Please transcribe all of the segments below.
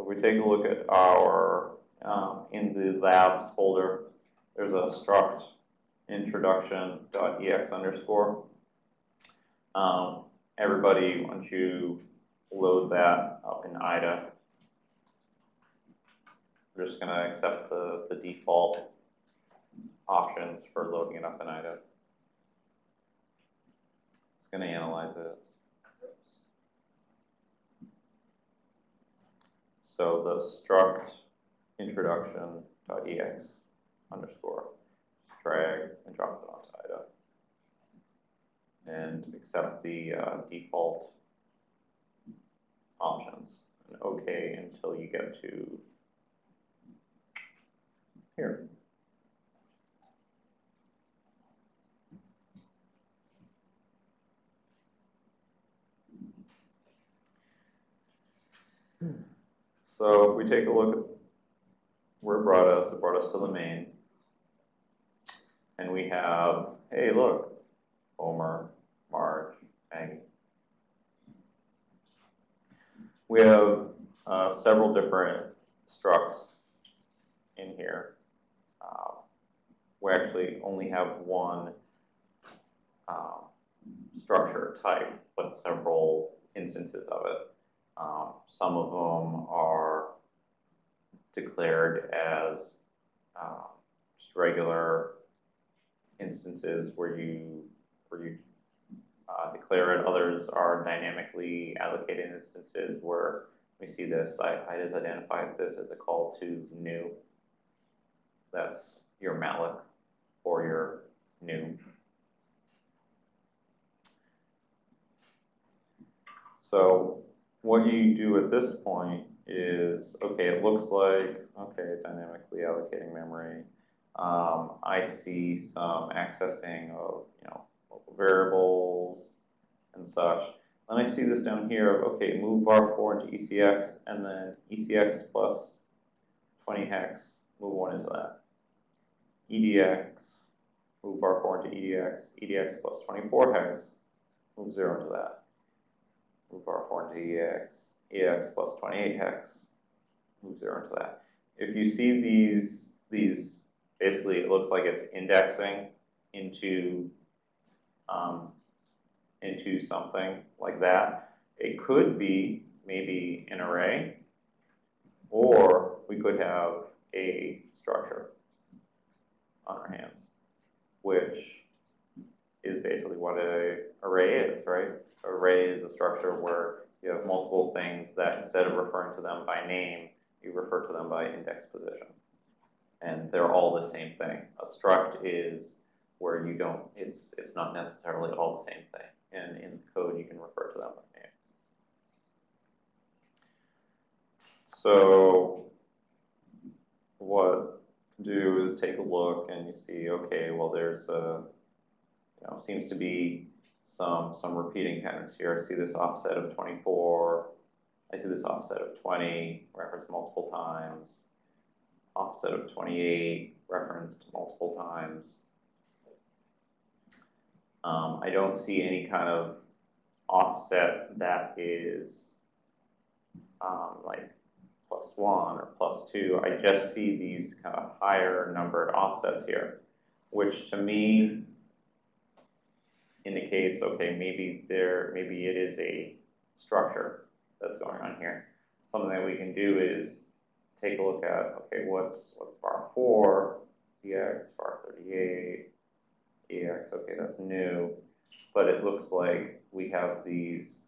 So if we take a look at our, um, in the labs folder, there's a struct introduction.ex underscore. Um, everybody, once you load that up in IDA, we're just gonna accept the, the default options for loading it up in IDA. It's gonna analyze it. So the struct introduction.ex underscore, just drag and drop it onto IDA. And accept the uh, default options and OK until you get to here. So if we take a look at where it brought us, it brought us to the main. And we have, hey, look, Homer, Marge, Maggie. We have uh, several different structs in here. Uh, we actually only have one uh, structure type, but several instances of it. Um, some of them are declared as uh, just regular instances where you where you uh, declare it. Others are dynamically allocated instances where we see this. I, I just identified this as a call to new. That's your malloc or your new. So what you do at this point is, okay, it looks like, okay, dynamically allocating memory. Um, I see some accessing of, you know, variables and such. Then I see this down here of, okay, move var4 into ECX, and then ECX plus 20 hex, move one into that. EDX, move var4 into EDX, EDX plus 24 hex, move zero into that. Move var4 into EAX, EAX plus 28 hex, move zero into that. If you see these, these, basically it looks like it's indexing into, um, into something like that. It could be maybe an array, or we could have a structure on our hands, which is basically what an array is, right? Array is a structure where you have multiple things that instead of referring to them by name, you refer to them by index position. And they're all the same thing. A struct is where you don't, it's, it's not necessarily all the same thing. And in code, you can refer to them by name. So what do is take a look and you see, okay, well, there's a, you know, seems to be some some repeating patterns here. I see this offset of 24. I see this offset of 20 referenced multiple times. Offset of 28 referenced multiple times. Um, I don't see any kind of offset that is um, like plus one or plus two. I just see these kind of higher numbered offsets here, which to me indicates, okay, maybe there, maybe it is a structure that's going on here. Something that we can do is take a look at, okay, what's, what's var 4, EAX, var 38, EAX, okay, that's new. But it looks like we have these,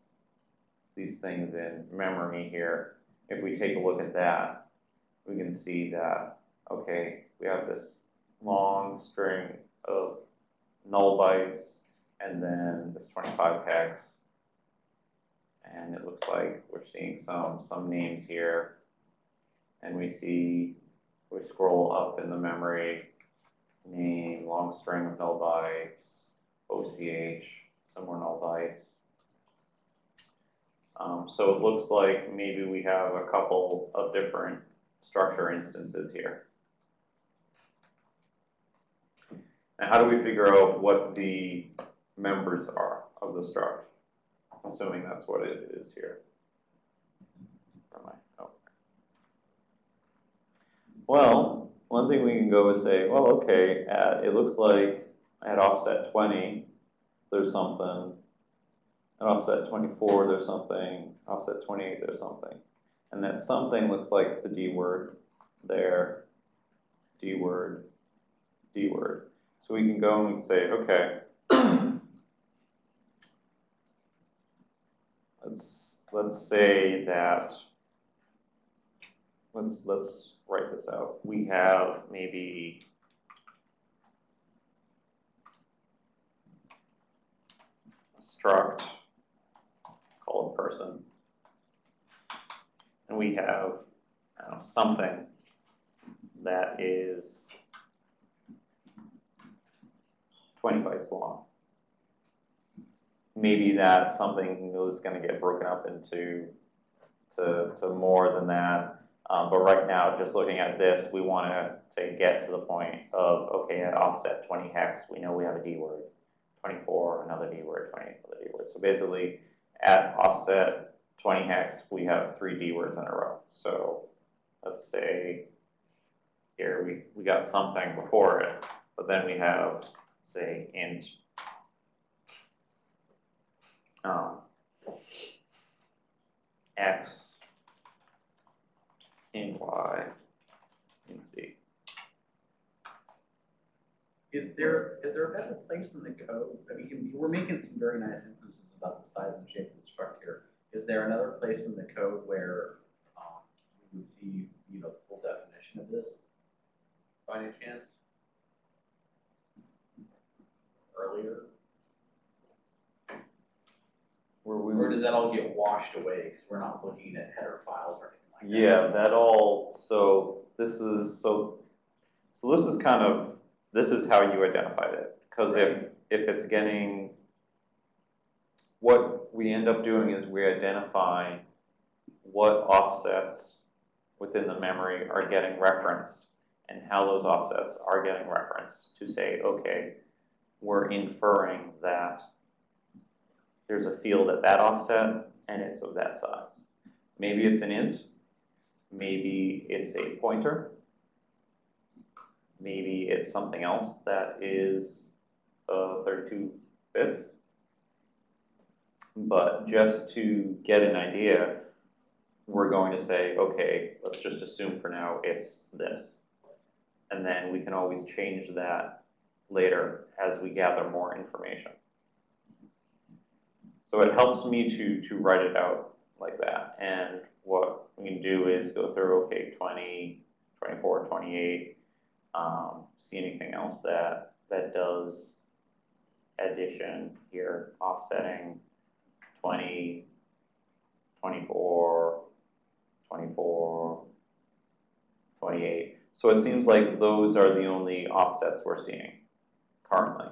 these things in memory here. If we take a look at that, we can see that, okay, we have this long string of null bytes and then this 25 hex. And it looks like we're seeing some, some names here. And we see, we scroll up in the memory, name, long string of null bytes, OCH, some more null bytes. Um, so it looks like maybe we have a couple of different structure instances here. And how do we figure out what the members are of the struct, assuming that's what it is here. Oh. Well, one thing we can go is say, well, okay, at, it looks like at offset twenty, there's something. At offset twenty-four, there's something, offset twenty-eight, there's something. And that something looks like it's a D word there, D word, D word. So we can go and say, okay. Let's, let's say that, let's, let's write this out. We have maybe a struct called person. And we have know, something that is 20 bytes long. Maybe that something is going to get broken up into to, to more than that. Um, but right now, just looking at this, we want to, to get to the point of, okay, at offset 20 hex, we know we have a D word. 24, another D word, 20, another D word. So basically, at offset 20 hex, we have three D words in a row. So let's say here we, we got something before it, but then we have, say, int um, x in y in z. Is there, is there a better place in the code? I mean, we're making some very nice inferences about the size and shape of the structure. Is there another place in the code where, um, we would see, you know, the full definition of this? By any chance? Earlier? Where we Or would- does that all get washed away because we're not looking at header files or anything like that? Yeah, that all, so this is, so, so this is kind of, this is how you identified it. Cause if, if it's getting, what we end up doing is we identify what offsets within the memory are getting referenced and how those offsets are getting referenced to say, okay, we're inferring that there's a field at that offset and it's of that size. Maybe it's an int, maybe it's a pointer, maybe it's something else that is uh, 32 bits. But just to get an idea, we're going to say, okay, let's just assume for now it's this. And then we can always change that later as we gather more information. So it helps me to, to write it out like that. And what we can do is go through, okay, 20, 24, 28, um, see anything else that, that does addition here, offsetting 20, 24, 24, 28. So it seems like those are the only offsets we're seeing currently,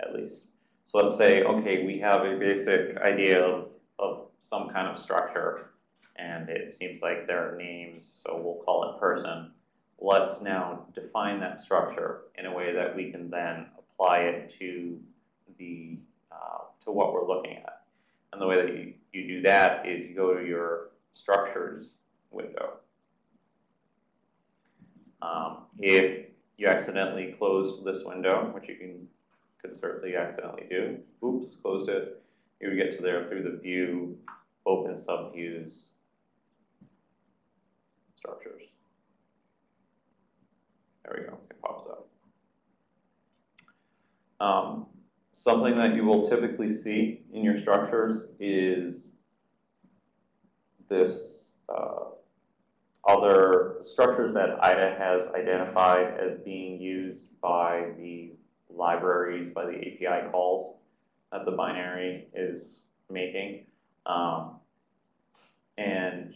at least. So let's say, okay, we have a basic idea of, of some kind of structure, and it seems like there are names, so we'll call it person. Let's now define that structure in a way that we can then apply it to the uh, to what we're looking at. And the way that you, you do that is you go to your structures window. Um, if you accidentally closed this window, which you can could certainly accidentally do, oops, closed it, you would get to there through the view, open subviews, structures. There we go, it pops up. Um, something that you will typically see in your structures is this uh, other structures that IDA has identified as being used by the libraries, by the API calls that the binary is making. Um, and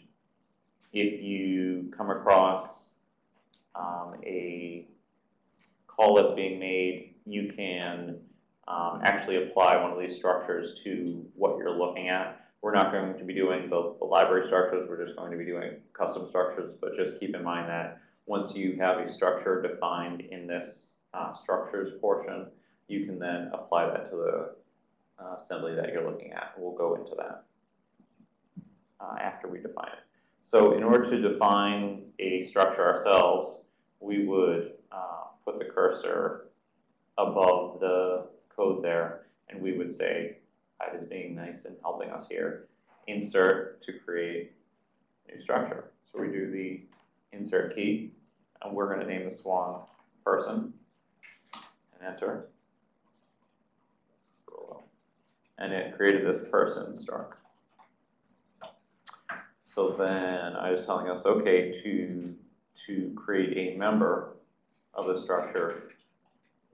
if you come across um, a call that's being made, you can um, actually apply one of these structures to what you're looking at. We're not going to be doing the, the library structures, we're just going to be doing custom structures, but just keep in mind that once you have a structure defined in this uh, structures portion, you can then apply that to the uh, assembly that you're looking at. We'll go into that uh, after we define it. So in order to define a structure ourselves, we would uh, put the cursor above the code there, and we would say, IDA is being nice and helping us here. Insert to create a new structure. So we do the insert key, and we're going to name the swan person, and enter. And it created this person struct. So then I was telling us, okay, to, to create a member of the structure,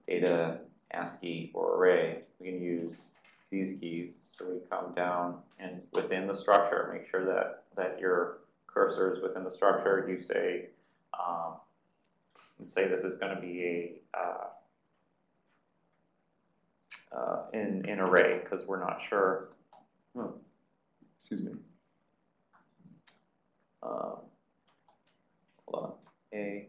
data, ASCII, or array, we can use these keys. So we come down and within the structure, make sure that, that your cursor is within the structure. You say, um, let's say this is going to be a uh, uh, in, in array because we're not sure. Hmm. Excuse me. Uh, hold on. A.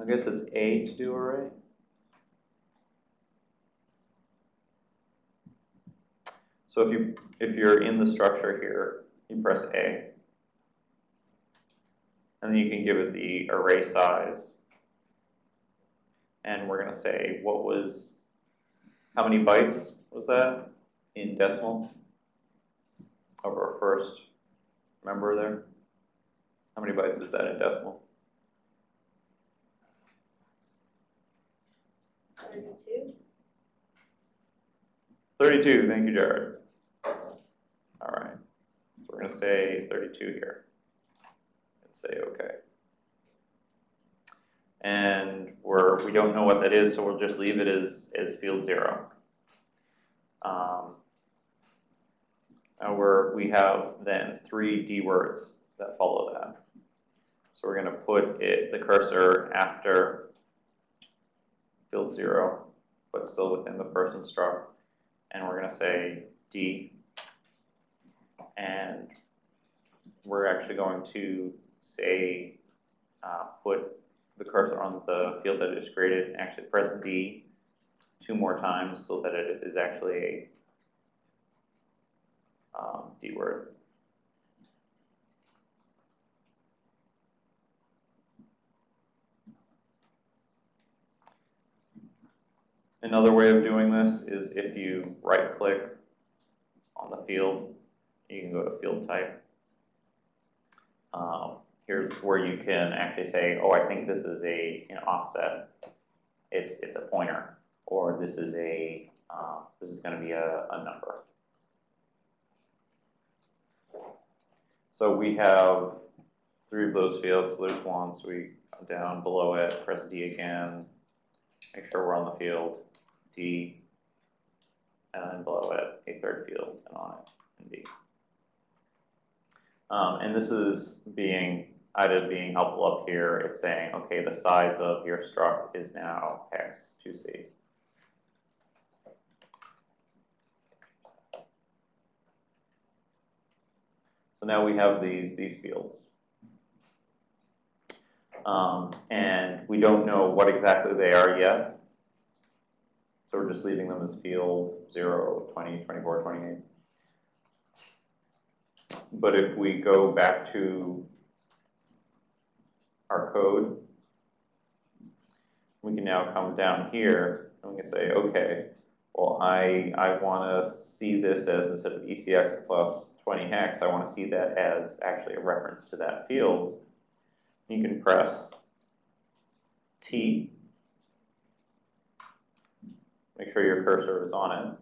I guess it's A to do array. So if you if you're in the structure here, you press A. And then you can give it the array size. And we're going to say what was, how many bytes was that in decimal of our first member there? How many bytes is that in decimal? Thirty-two. 32, thank you, Jared. All right, so we're going to say 32 here and say OK. And we're, we don't know what that is, so we'll just leave it as, as field zero. Um, we're, we have then three D words that follow that. So we're going to put it, the cursor after field zero, but still within the person struct. And we're going to say D. And we're actually going to say, uh, put the cursor on the field that is created, and actually press D two more times so that it is actually a um, D word. Another way of doing this is if you right click on the field, you can go to field type. Um, here's where you can actually say, oh, I think this is a an offset. It's it's a pointer, or this is a uh, this is going to be a, a number. So we have three of those fields. So there's one. So we come down below it, press D again, make sure we're on the field, D, and then below it, a third field, and on it, and D. Um, and this is being IDA being helpful up here, it's saying, okay, the size of your struct is now x 2c. So now we have these, these fields. Um, and we don't know what exactly they are yet. So we're just leaving them as field 0, 20, 24, 28. But if we go back to our code, we can now come down here and we can say, okay, well, I, I want to see this as instead of ECX plus 20 hex, I want to see that as actually a reference to that field. You can press T. Make sure your cursor is on it.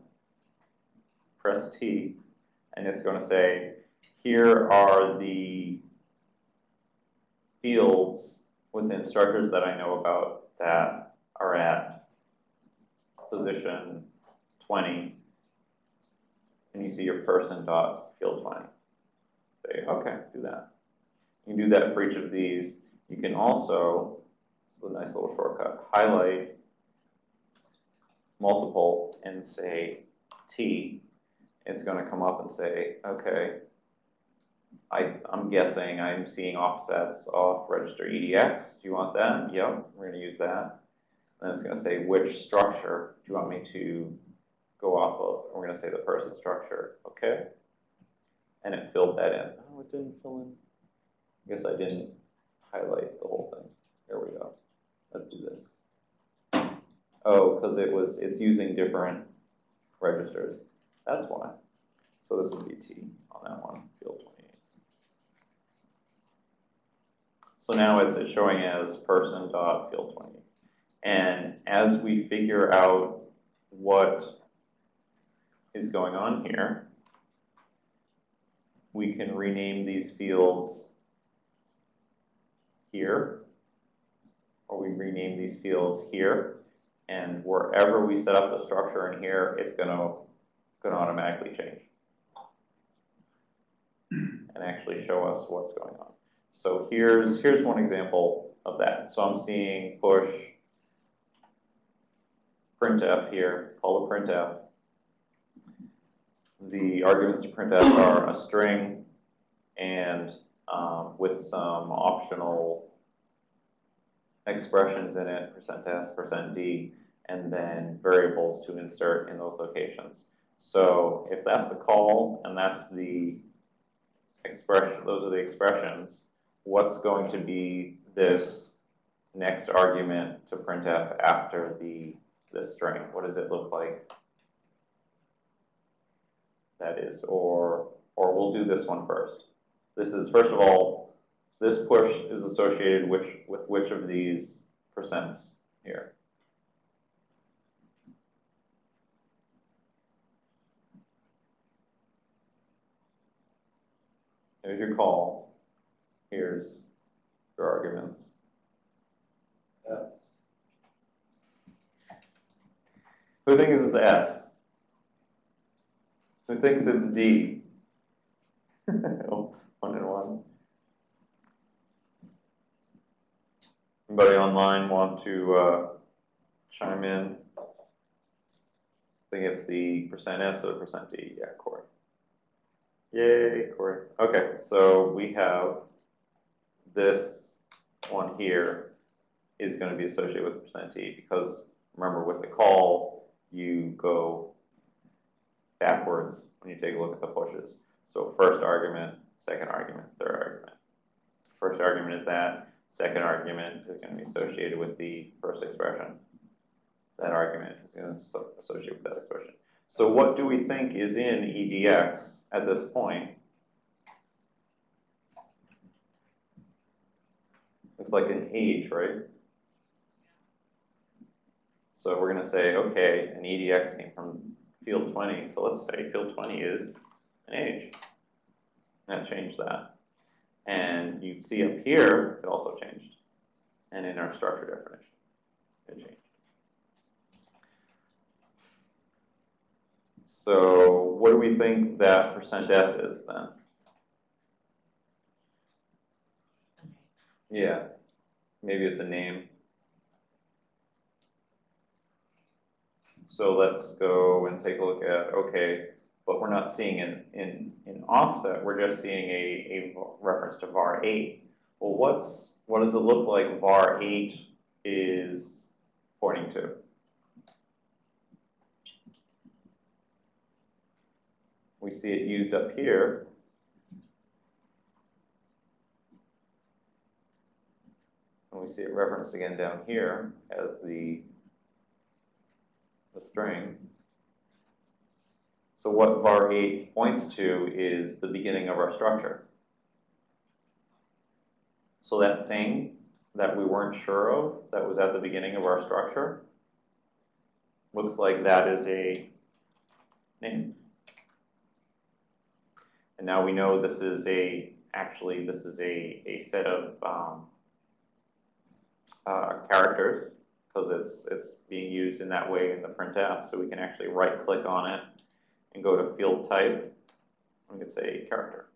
Press T, and it's going to say, here are the fields within structures that I know about that are at position 20, and you see your person dot field 20. Say, okay, do that. You can do that for each of these. You can also, this is a nice little shortcut, highlight multiple and say T. It's going to come up and say, okay, I, I'm guessing I'm seeing offsets off register EDX. Do you want that? Yep, we're going to use that. Then it's going to say which structure do you want me to go off of, we're gonna say the person structure, okay? And it filled that in. Oh, it didn't fill in. I guess I didn't highlight the whole thing. There we go. Let's do this. Oh, because it was, it's using different registers. That's why. So this would be T on that one, field twenty-eight. So now it's showing as person dot field twenty. And as we figure out what is going on here, we can rename these fields here, or we rename these fields here, and wherever we set up the structure in here, it's gonna, gonna automatically change. And actually show us what's going on. So here's, here's one example of that. So I'm seeing push printf here, call to printf. The arguments to printf are a string and um, with some optional expressions in it, percent %s, percent %d, and then variables to insert in those locations. So if that's the call and that's the expression, those are the expressions, what's going to be this next argument to printf after the this string? What does it look like? That is, or or we'll do this one first. This is first of all, this push is associated which with which of these percents here? There's your call. Here's your arguments. S. Who thinks it's S? Who thinks it's D? one and one. Anybody online want to uh, chime in? I think it's the percent S or percent D. Yeah, Corey. Yay, Corey. Okay, so we have this one here is going to be associated with percent %t because remember with the call, you go backwards when you take a look at the pushes. So first argument, second argument, third argument. First argument is that, second argument is going to be associated with the first expression. That argument is going to associate with that expression. So what do we think is in EDX at this point? Looks like an age, right? So we're going to say, okay, an EDX came from field 20, so let's say field 20 is an age. That changed that. And you'd see up here, it also changed. And in our structure definition, it changed. So what do we think that percent %s is then? Yeah, maybe it's a name. So let's go and take a look at, okay, but we're not seeing in, in, in offset, we're just seeing a, a reference to var 8. Well, what's, what does it look like var 8 is pointing to? We see it used up here. And we see it referenced again down here as the, the string. So what var 8 points to is the beginning of our structure. So that thing that we weren't sure of, that was at the beginning of our structure, looks like that is a name. And now we know this is a, actually, this is a, a set of um, uh, characters because it's, it's being used in that way in the printf. So we can actually right click on it and go to field type. We could say character.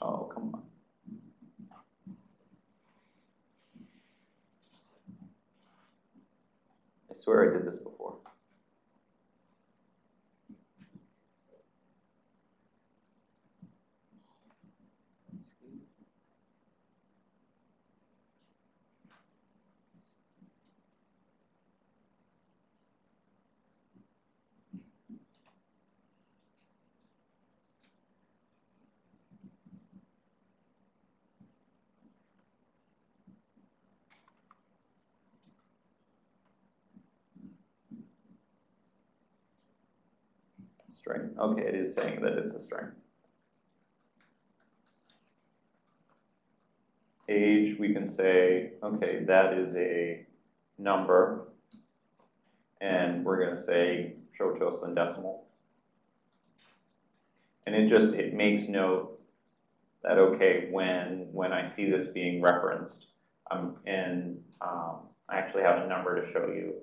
Oh, come on. I swear I did this before. String, okay, it is saying that it's a string. Age, we can say, okay, that is a number. And we're gonna say, show to us in decimal. And it just, it makes note that, okay, when, when I see this being referenced, um, and, um, I actually have a number to show you.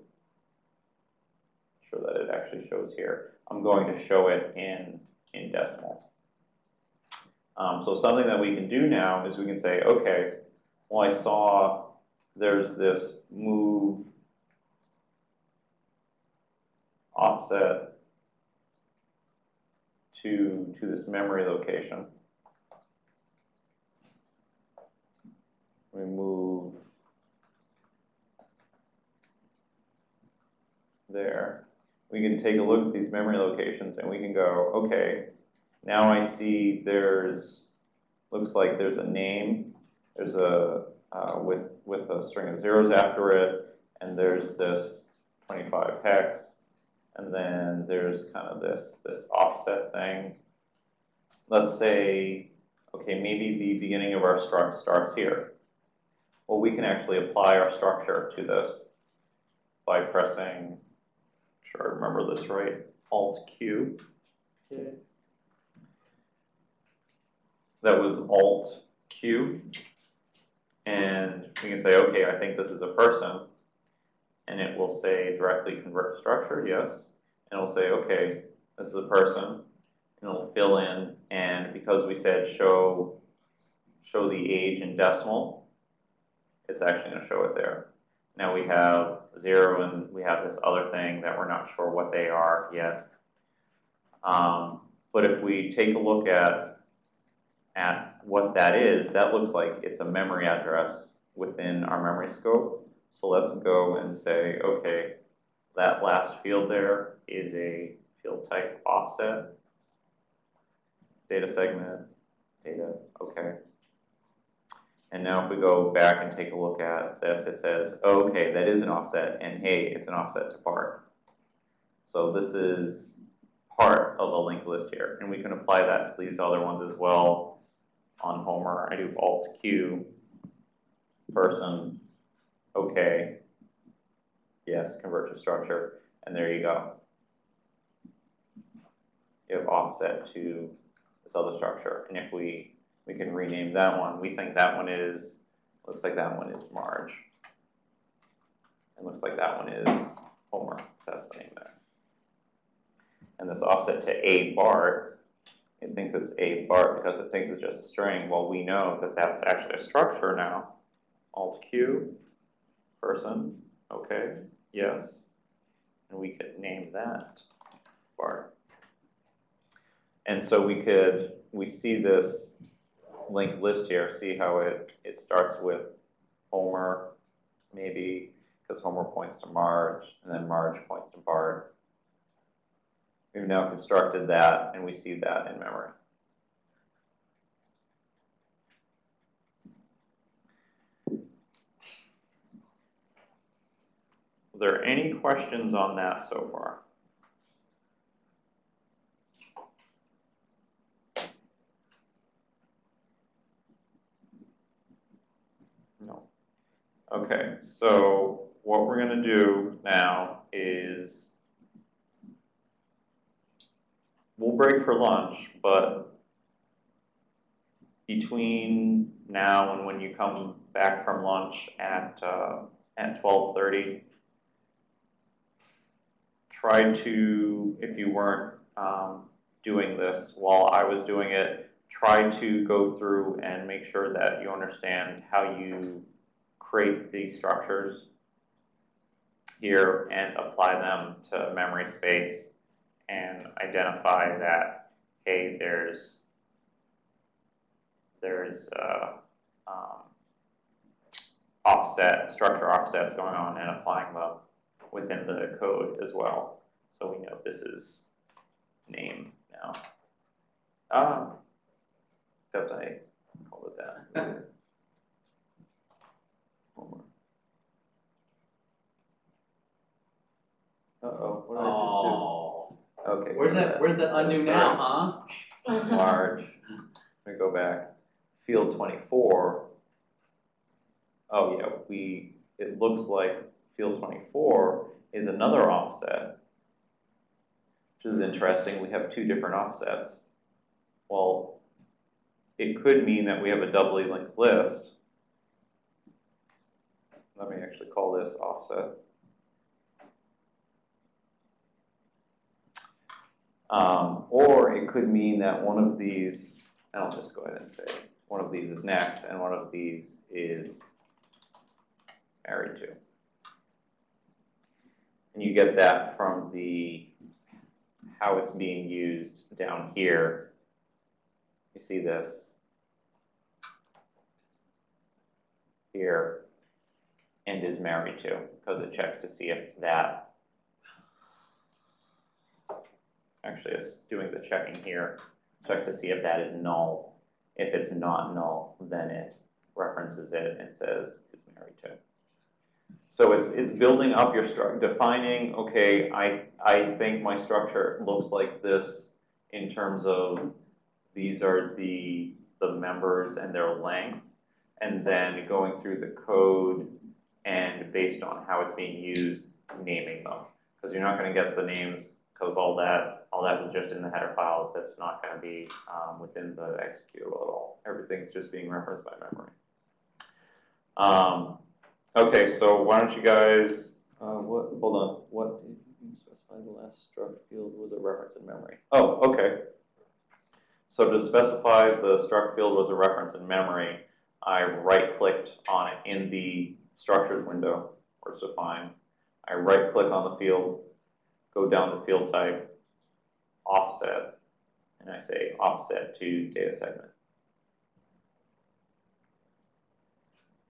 Show that it actually shows here. I'm going to show it in, in decimal. Um, so something that we can do now is we can say, okay, well, I saw there's this move offset to, to this memory location. We move there. We can take a look at these memory locations and we can go, okay, now I see there's, looks like there's a name, there's a, uh, with, with a string of zeros after it, and there's this 25 hex, and then there's kind of this, this offset thing. Let's say, okay, maybe the beginning of our struct starts here. Well, we can actually apply our structure to this by pressing, sure I remember this right, Alt Q. That was Alt Q. And we can say, okay, I think this is a person. And it will say directly convert structure, yes. And it'll say, okay, this is a person. And it'll fill in. And because we said show, show the age in decimal, it's actually going to show it there. Now we have zero and we have this other thing that we're not sure what they are yet. Um, but if we take a look at, at what that is, that looks like it's a memory address within our memory scope. So let's go and say, okay, that last field there is a field type offset, data segment, data, okay. And now if we go back and take a look at this, it says, okay, that is an offset, and hey, it's an offset to Bart. So this is part of the linked list here, and we can apply that to these other ones as well. On Homer, I do Alt Q, person, okay, yes, convert to structure, and there you go. You have offset to this other structure, and if we we can rename that one. We think that one is, looks like that one is Marge. It looks like that one is Homer, that's the name there. And this offset to A Bart, it thinks it's A Bart because it thinks it's just a string. Well, we know that that's actually a structure now. Alt Q, person, okay, yes. And we could name that Bart. And so we could, we see this linked list here, see how it, it starts with Homer, maybe, because Homer points to Marge, and then Marge points to Bart. We've now constructed that, and we see that in memory. Are there any questions on that so far? Okay, so what we're gonna do now is we'll break for lunch, but between now and when you come back from lunch at uh, at twelve thirty, try to, if you weren't um, doing this while I was doing it, try to go through and make sure that you understand how you create these structures here and apply them to memory space and identify that, hey, there's, there's uh, um, offset, structure offsets going on and applying them within the code as well. So we know this is name now. Ah, except I called it that. what did I just do? Oh, Okay. Where's that, where's the undo now, huh? Large, let me go back, field twenty-four. Oh, yeah, we, it looks like field twenty-four is another offset. Which is interesting, we have two different offsets. Well, it could mean that we have a doubly linked list. Let me actually call this offset. Um, or it could mean that one of these, and I'll just go ahead and say, one of these is next and one of these is married to. And you get that from the, how it's being used down here. You see this here and is married to, because it checks to see if that Actually, it's doing the checking here, check to see if that is null. If it's not null, then it references it and says is married to. So it's, it's building up your stru, defining, okay, I, I think my structure looks like this in terms of these are the, the members and their length. And then going through the code and based on how it's being used, naming them. Because you're not gonna get the names, because all that, all that was just in the header files, that's not gonna be, um, within the executable at all. Everything's just being referenced by memory. Um, okay, so why don't you guys, uh, what, hold on, what did you specify the last struct field was a reference in memory? Oh, okay. So to specify the struct field was a reference in memory, I right-clicked on it in the structures window, where it's defined. I right-click on the field, go down to field type, offset, and I say offset to data segment.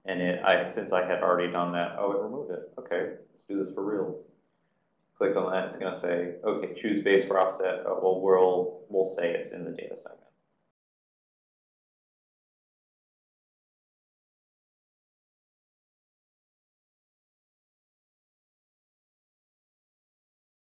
And it, I, since I had already done that, oh, it removed it. Okay, let's do this for reals. Click on that, it's gonna say, okay, choose base for offset. Oh, well, we'll, we'll say it's in the data segment.